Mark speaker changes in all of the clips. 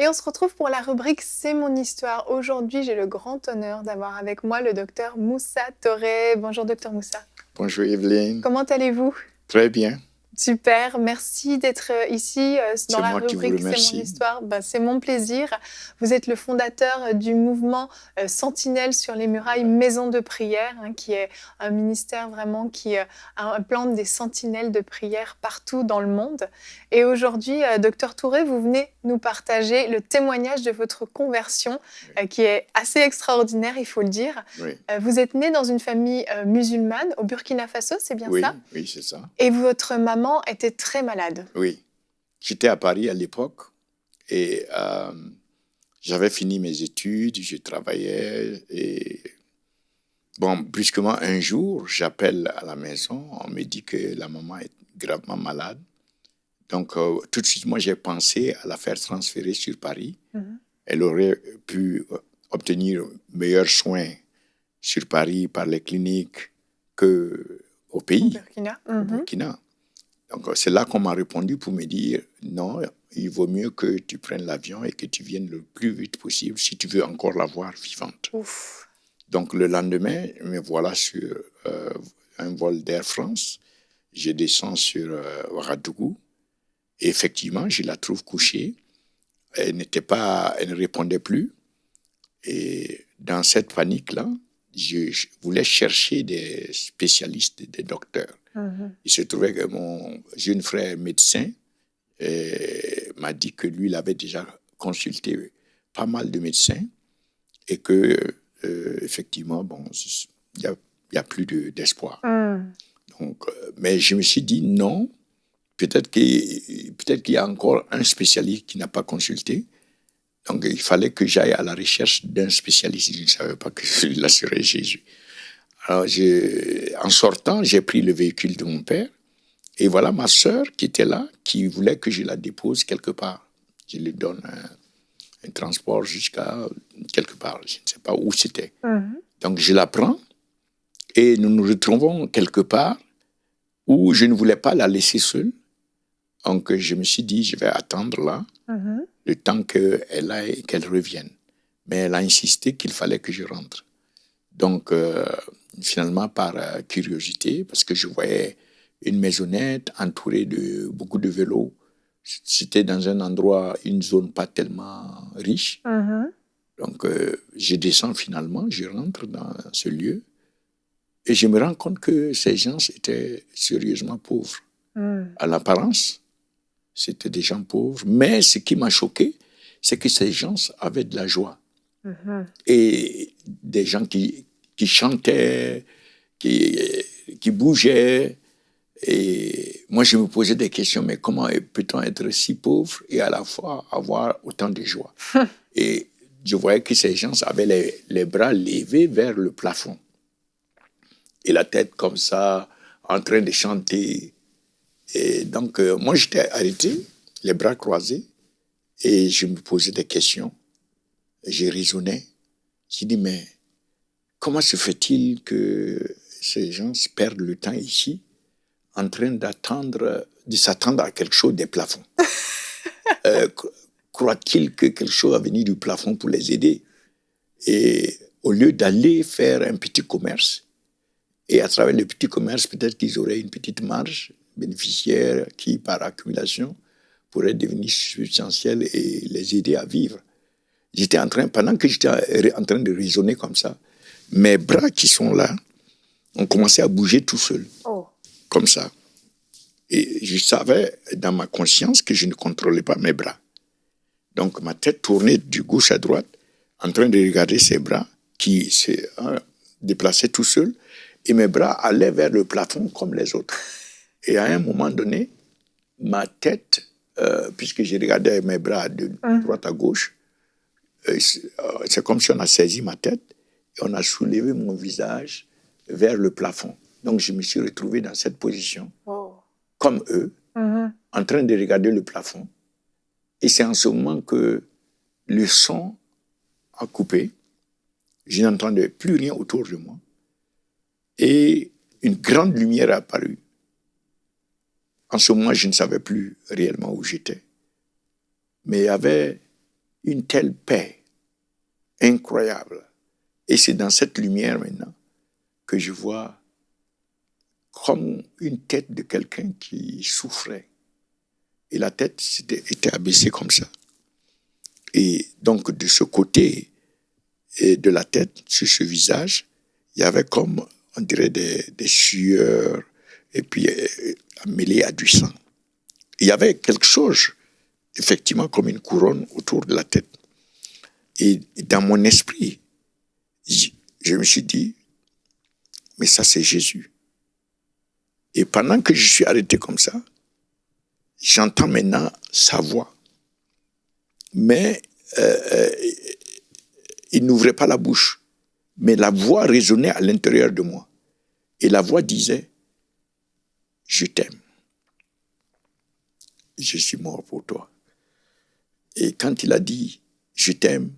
Speaker 1: Et on se retrouve pour la rubrique C'est mon histoire. Aujourd'hui, j'ai le grand honneur d'avoir avec moi le docteur Moussa Toré. Bonjour docteur Moussa.
Speaker 2: Bonjour Evelyne.
Speaker 1: Comment allez-vous?
Speaker 2: Très bien.
Speaker 1: Super, merci d'être euh, ici euh, dans la rubrique C'est mon histoire. Ben, c'est mon plaisir. Vous êtes le fondateur euh, du mouvement Sentinelle sur les murailles Maison de prière, hein, qui est un ministère vraiment qui implante des sentinelles de prière partout dans le monde. Et aujourd'hui, docteur Touré, vous venez nous partager le témoignage de votre conversion, qui est assez extraordinaire, il faut le dire. Vous êtes né dans une famille musulmane au Burkina Faso, c'est bien ça?
Speaker 2: Oui, c'est ça.
Speaker 1: Et votre maman était très malade.
Speaker 2: Oui. J'étais à Paris à l'époque et euh, j'avais fini mes études, je travaillais et bon, brusquement un jour, j'appelle à la maison, on me dit que la maman est gravement malade. Donc euh, tout de suite, moi j'ai pensé à la faire transférer sur Paris. Mhm. Elle aurait pu euh, obtenir meilleurs soins sur Paris par les cliniques que au pays,
Speaker 1: Burkina.
Speaker 2: Au Burkina. Donc c'est là qu'on m'a répondu pour me dire non, il vaut mieux que tu prennes l'avion et que tu viennes le plus vite possible si tu veux encore la voir vivante. Donc le lendemain, me voilà sur euh, un vol d'Air France. Je descends sur euh, Ouagadougou. Et effectivement, je la trouve couchée. Elle n'était pas, elle ne répondait plus. Et dans cette panique-là, je voulais chercher des spécialistes, des docteurs. Mhm. Il se trouvait que mon jeune frère médecin m'a dit que lui, il avait déjà consulté pas mal de médecins et que, euh, effectivement, bon, il n'y a, plus d'espoir. Mhm. Donc, euh, mais je me suis dit non, peut-être qu'il peut qu'il y a encore un spécialiste qui n'a pas consulté. Donc, il fallait que j'aille à la recherche d'un spécialiste. Je ne savais pas que celui-là serait Jésus. Alors, en sortant, j'ai pris le véhicule de mon père. Et voilà ma sœur qui était là, qui voulait que je la dépose quelque part. Je lui donne un, transport jusqu'à quelque part. Je ne sais pas où c'était. Mhm. Donc, je la prends et nous nous retrouvons quelque part où je ne voulais pas la laisser seule. Donc, je me suis dit, je vais attendre là, mhm. le temps qu'elle aille, qu'elle revienne. Mais elle a insisté qu'il fallait que je rentre. Donc, euh, finalement par euh, curiosité, parce que je voyais une maisonnette entourée de beaucoup de vélos. C'était dans un endroit, une zone pas tellement riche. Uh-huh. Donc, euh, je descends finalement, je rentre dans ce lieu et je me rends compte que ces gens étaient sérieusement pauvres. Mm. À l'apparence, c'était des gens pauvres, mais ce qui m'a choqué, c'est que ces gens avaient de la joie. Uh-huh. Et des gens qui, qui chantait, qui, qui bougeait. Et moi, je me posais des questions, mais comment peut-on être si pauvre et à la fois avoir autant de joie? Et je voyais que ces gens avaient les, les, bras levés vers le plafond et la tête comme ça, en train de chanter. Et donc, euh, moi, j'étais arrêté, les bras croisés, et je me posais des questions. J'ai raisonné. J'ai dit, mais Comment se fait-il que ces gens perdent le temps ici en train d'attendre, de s'attendre à quelque chose des plafonds euh, Croient-ils que quelque chose va venir du plafond pour les aider? Et au lieu d'aller faire un petit commerce, et à travers le petit commerce, peut-être qu'ils auraient une petite marge bénéficiaire qui, par accumulation, pourrait devenir substantielle et les aider à vivre. J'étais en train, pendant que j'étais en train de raisonner comme ça, mes bras qui sont là ont commencé à bouger tout seul, oh. comme ça. Et je savais dans ma conscience que je ne contrôlais pas mes bras. Donc ma tête tournait du gauche à droite, en train de regarder ses bras qui se euh, déplaçaient tout seuls, et mes bras allaient vers le plafond comme les autres. Et à un moment donné, ma tête, euh, puisque j'ai regardé mes bras de hein. droite à gauche, euh, c'est comme si on a saisi ma tête on a soulevé mon visage vers le plafond. Donc je me suis retrouvé dans cette position, comme eux, mm-hmm. en train de regarder le plafond. Et c'est en ce moment que le son a coupé. Je n'entendais plus rien autour de moi. Et une grande lumière est apparue. En ce moment, je ne savais plus réellement où j'étais. Mais il y avait une telle paix incroyable. Et c'est dans cette lumière maintenant que je vois comme une tête de quelqu'un qui souffrait. Et la tête était abaissée comme ça. Et donc de ce côté de la tête, sur ce visage, il y avait comme, on dirait, des sueurs, et puis euh, mêlé à du sang. Il y avait quelque chose, effectivement, comme une couronne autour de la tête. Et dans mon esprit, je me suis dit, mais ça c'est Jésus. Et pendant que je suis arrêté comme ça, j'entends maintenant sa voix. Mais euh, euh, il n'ouvrait pas la bouche. Mais la voix résonnait à l'intérieur de moi. Et la voix disait, je t'aime. Je suis mort pour toi. Et quand il a dit, je t'aime,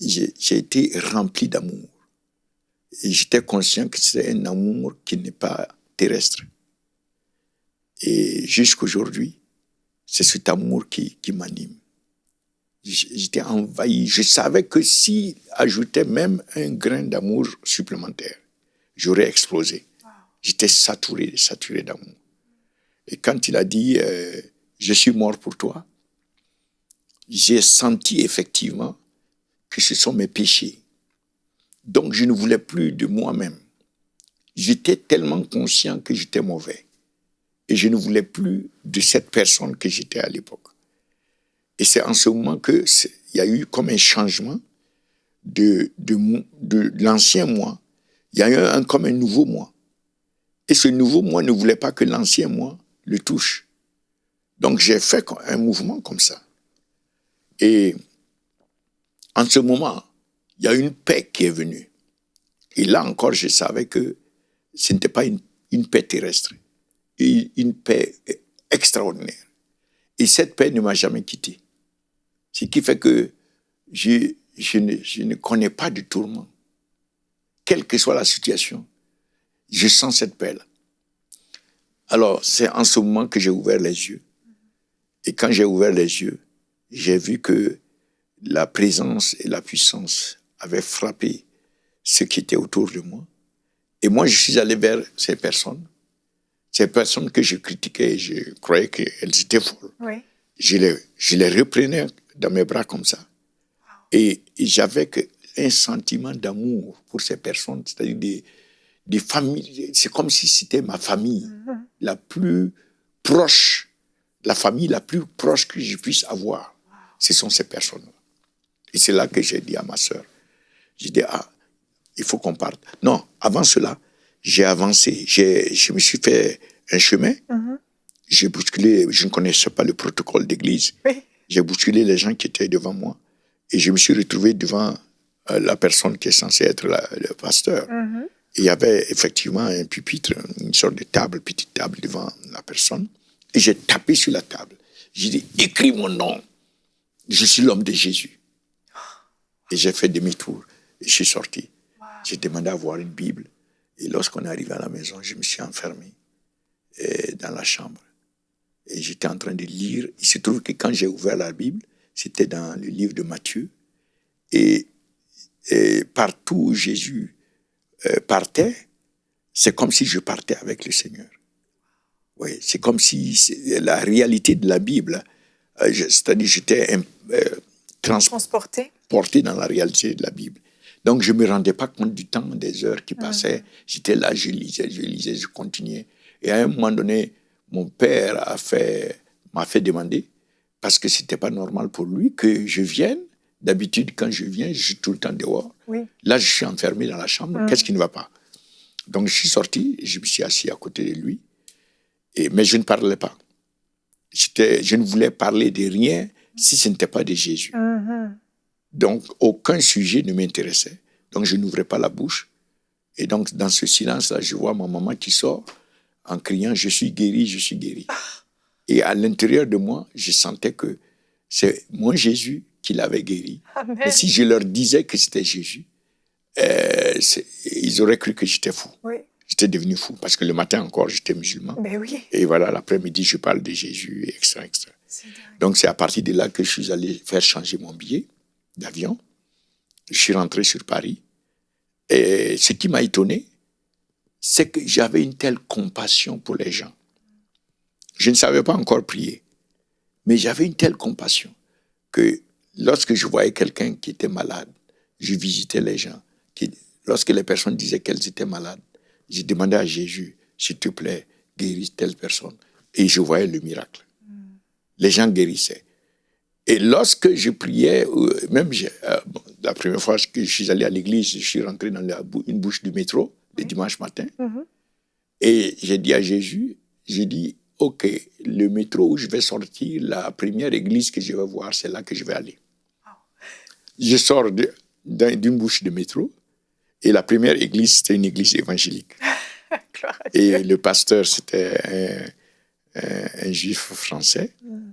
Speaker 2: j'ai été rempli d'amour. Et j'étais conscient que c'est un amour qui n'est pas terrestre. Et jusqu'aujourd'hui, c'est cet amour qui, qui m'anime. J'étais envahi. Je savais que si ajoutait même un grain d'amour supplémentaire, j'aurais explosé. J'étais saturé, saturé d'amour. Et quand il a dit euh, Je suis mort pour toi, j'ai senti effectivement que ce sont mes péchés. Donc je ne voulais plus de moi-même. J'étais tellement conscient que j'étais mauvais. Et je ne voulais plus de cette personne que j'étais à l'époque. Et c'est en ce moment qu'il y a eu comme un changement de, de, de, l'ancien moi. Il y a eu un, comme un nouveau moi. Et ce nouveau moi ne voulait pas que l'ancien moi le touche. Donc j'ai fait un mouvement comme ça. Et en ce moment, il y a une paix qui est venue. Et là encore, je savais que ce n'était pas une, paix terrestre, une paix extraordinaire. Et cette paix ne m'a jamais quitté. Ce qui fait que je, ne, je ne connais pas de tourment. Quelle que soit la situation, je sens cette paix-là. Alors, c'est en ce moment que j'ai ouvert les yeux. Et quand j'ai ouvert les yeux, j'ai vu que la présence et la puissance avaient frappé ce qui était autour de moi. Et moi, je suis allé vers ces personnes, ces personnes que je critiquais, je croyais qu'elles étaient folles. Je, les, je les reprenais dans mes bras comme ça. Et, j'avais un sentiment d'amour pour ces personnes, c'est-à-dire des, des familles. C'est comme si c'était ma famille la plus proche, la famille la plus proche que je puisse avoir. Ce sont ces personnes-là. Et c'est là que j'ai dit à ma sœur, j'ai dit, ah, il faut qu'on parte. Non, avant cela, j'ai avancé. Je me suis fait un chemin. Mm-hmm. J'ai bousculé, je ne connaissais pas le protocole d'église. J'ai bousculé les gens qui étaient devant moi. Et je me suis retrouvé devant euh, la personne qui est censée être le pasteur. Mm-hmm. Il y avait effectivement un pupitre, une sorte de table, petite table devant la personne. Et j'ai tapé sur la table. J'ai dit, écris mon nom. Je suis l'homme de Jésus. Et j'ai fait demi-tour. Et je suis sorti. J'ai demandé à voir une Bible. Et lorsqu'on est arrivé à la maison, je me suis enfermé euh, dans la chambre. Et j'étais en train de lire. Il se trouve que quand j'ai ouvert la Bible, c'était dans le livre de Matthieu. Et, partout où Jésus partait, c'est comme si je partais avec le Seigneur. Oui, c'est comme si la réalité de la Bible, euh, c'est-à-dire j'étais transporté porté dans la réalité de la Bible. Donc, je ne me rendais pas compte du temps, des heures qui passaient. J'étais là, je lisais, je lisais, je continuais. Et à un moment donné, mon père a fait, m'a fait demander, parce que c'était pas normal pour lui que je vienne. D'habitude, quand je viens, je suis tout le temps dehors. Là, je suis enfermé dans la chambre. Hum. Qu'est-ce qui ne va pas? Donc, je suis sorti, je me suis assis à côté de lui. Et, mais je ne parlais pas. Je ne voulais parler de rien si ce n'était pas de Jésus. Hum. Donc, aucun sujet ne m'intéressait. Donc, je n'ouvrais pas la bouche. Et donc, dans ce silence-là, je vois ma maman qui sort en criant Je suis guéri, je suis guéri. Et à l'intérieur de moi, je sentais que c'est mon Jésus qui l'avait guéri. Et si je leur disais que c'était Jésus, euh, ils auraient cru que j'étais fou.
Speaker 1: Oui.
Speaker 2: J'étais devenu fou parce que le matin encore, j'étais musulman.
Speaker 1: Ben oui.
Speaker 2: Et voilà, l'après-midi, je parle de Jésus, etc. etc. Donc c'est à partir de là que je suis allé faire changer mon billet d'avion. Je suis rentré sur Paris. Et ce qui m'a étonné, c'est que j'avais une telle compassion pour les gens. Je ne savais pas encore prier, mais j'avais une telle compassion que lorsque je voyais quelqu'un qui était malade, je visitais les gens. lorsque les personnes disaient qu'elles étaient malades, je demandais à Jésus, s'il te plaît, guéris telle personne. Et je voyais le miracle. Les gens guérissaient. Et lorsque je priais, euh, même euh, la première fois que je suis allé à l'église, je suis rentré dans une bouche du métro le dimanche matin. Mm-hmm. Et j'ai dit à Jésus, j'ai dit, OK, le métro où je vais sortir, la première église que je vais voir, c'est là que je vais aller. Je sors d'une bouche de métro et la première église, c'était une église évangélique. et le pasteur, c'était un, juif français mm.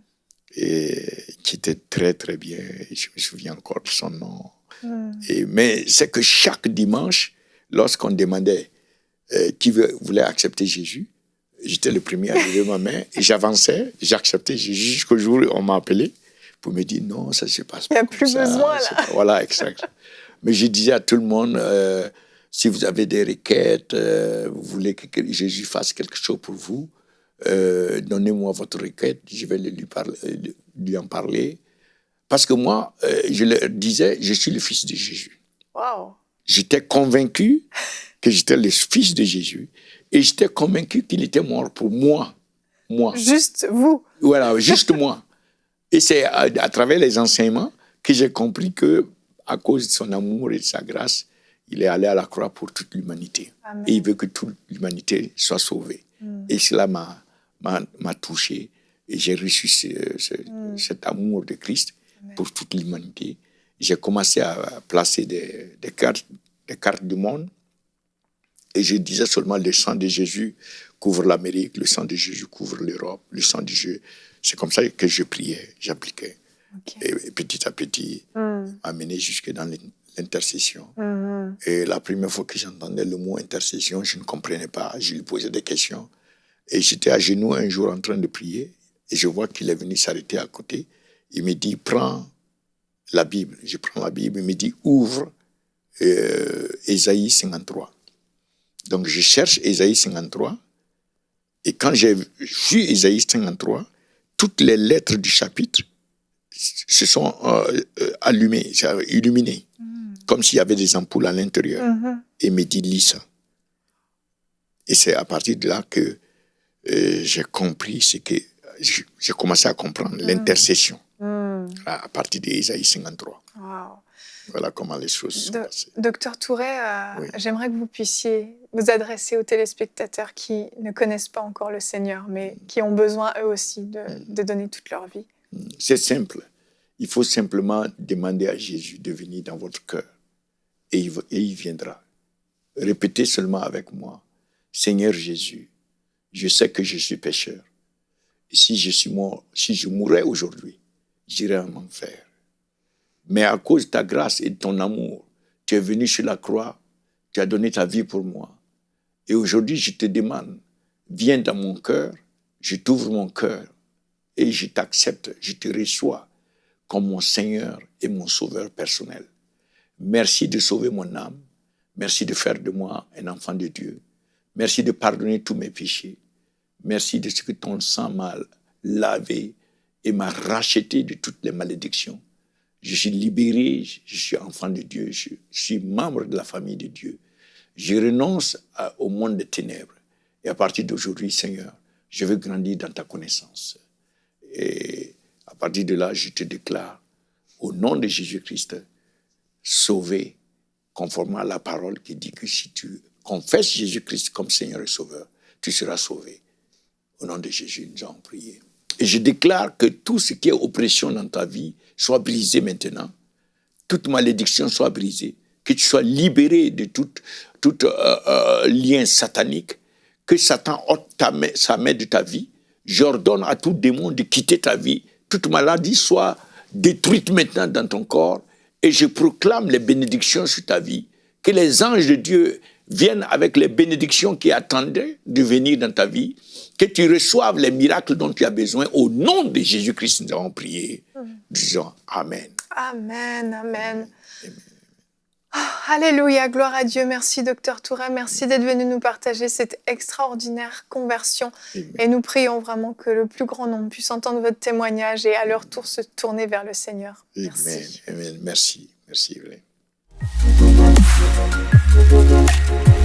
Speaker 2: et qui était très, très bien. Je me souviens encore de son nom. Mm. Et, mais c'est que chaque dimanche, lorsqu'on demandait euh, qui voulait accepter Jésus, j'étais le premier à lever ma main et j'avançais, j'acceptais jusqu'au jour où on m'a appelé pour me dire non, ça se passe pas.
Speaker 1: Il n'y a plus besoin là.
Speaker 2: Voilà, exact. Mais je disais à tout le monde, euh, si vous avez des requêtes, euh, vous voulez que Jésus fasse quelque chose pour vous, euh, donnez-moi votre requête, je vais lui, parler, lui en parler. Parce que moi, je leur disais, je suis le fils de Jésus.
Speaker 1: Wow.
Speaker 2: J'étais convaincu que j'étais le fils de Jésus et j'étais convaincu qu'il était mort pour moi. Moi.
Speaker 1: Juste vous.
Speaker 2: Voilà, juste moi. Et c'est à, à, travers les enseignements que j'ai compris que, à cause de son amour et de sa grâce, il est allé à la croix pour toute l'humanité. Et il veut que toute l'humanité soit sauvée. Mm. Et cela m'a touché. Et j'ai reçu mm. cet amour de Christ pour toute l'humanité. J'ai commencé à placer des, des, cartes, des cartes du monde. Et je disais seulement le sang de Jésus couvre l'Amérique, le sang de Jésus couvre l'Europe, le sang de Jésus. C'est comme ça que je priais, j'appliquais. Et, petit à petit, mm. amené jusque dans l'intercession. Mm-hmm. Et la première fois que j'entendais le mot intercession, je ne comprenais pas. Je lui posais des questions. Et j'étais à genoux un jour en train de prier. Et je vois qu'il est venu s'arrêter à côté. Il me dit, prends la Bible. Je prends la Bible. Il me dit, ouvre euh, 53. Donc je cherche Ésaïe 53. Et quand j'ai vu Ésaïe 53, toutes les lettres du chapitre se sont euh, euh, allumées, illuminées, mm. comme s'il y avait des ampoules à l'intérieur. Mm-hmm. Et me dit, lis ça. Et c'est à partir de là que euh, j'ai compris ce que j'ai commencé à comprendre mm. l'intercession mm. à, partir d'Ésaïe 53. Voilà comment les choses sont passées.
Speaker 1: Docteur Touret, j'aimerais que vous puissiez vous adresser aux téléspectateurs qui ne connaissent pas encore le Seigneur, mais qui ont besoin eux aussi de, de donner toute leur vie
Speaker 2: C'est simple. Il faut simplement demander à Jésus de venir dans votre cœur et il, et il viendra. Répétez seulement avec moi, Seigneur Jésus, je sais que je suis pécheur. Si je, suis mort, si je mourais aujourd'hui, j'irai en enfer. Mais à cause de ta grâce et de ton amour, tu es venu sur la croix, tu as donné ta vie pour moi. Et aujourd'hui, je te demande, viens dans mon cœur, je t'ouvre mon cœur et je t'accepte, je te reçois comme mon Seigneur et mon Sauveur personnel. Merci de sauver mon âme. Merci de faire de moi un enfant de Dieu. Merci de pardonner tous mes péchés. Merci de ce que ton sang m'a lavé et m'a racheté de toutes les malédictions. Je suis libéré, je suis enfant de Dieu, je suis membre de la famille de Dieu. Je renonce au monde des ténèbres. Et à partir d'aujourd'hui, Seigneur, je veux grandir dans ta connaissance. Et à partir de là, je te déclare, au nom de Jésus-Christ, sauvé, conformément à la parole qui dit que si tu confesses Jésus-Christ comme Seigneur et Sauveur, tu seras sauvé. Au nom de Jésus, nous avons prié. Et je déclare que tout ce qui est oppression dans ta vie soit brisé maintenant. Toute malédiction soit brisée. Que tu sois libéré de tout, tout euh, euh, lien satanique, que Satan ôte sa main de ta vie. J'ordonne à tout démon de quitter ta vie. Toute maladie soit détruite maintenant dans ton corps. Et je proclame les bénédictions sur ta vie. que les anges de Dieu viennent avec les bénédictions qui attendaient de venir dans ta vie, que tu reçoives les miracles dont tu as besoin. Au nom de Jésus-Christ, nous avons prié. Disons Amen.
Speaker 1: Amen, Amen. Oh, alléluia, gloire à Dieu. Merci, docteur Toura. Merci d'être venu nous partager cette extraordinaire conversion. Et nous prions vraiment que le plus grand nombre puisse entendre votre témoignage et à leur tour se tourner vers le Seigneur.
Speaker 2: Merci. Amen. Merci. Merci. Thank you.